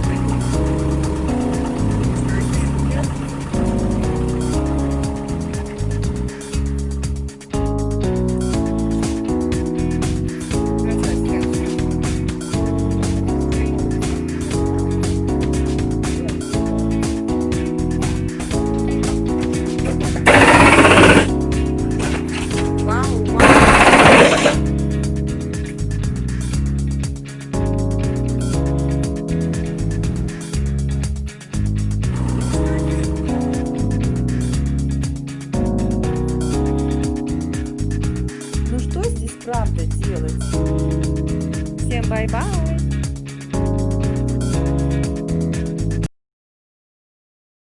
ください。здесь правда делать. Всем бай-бай!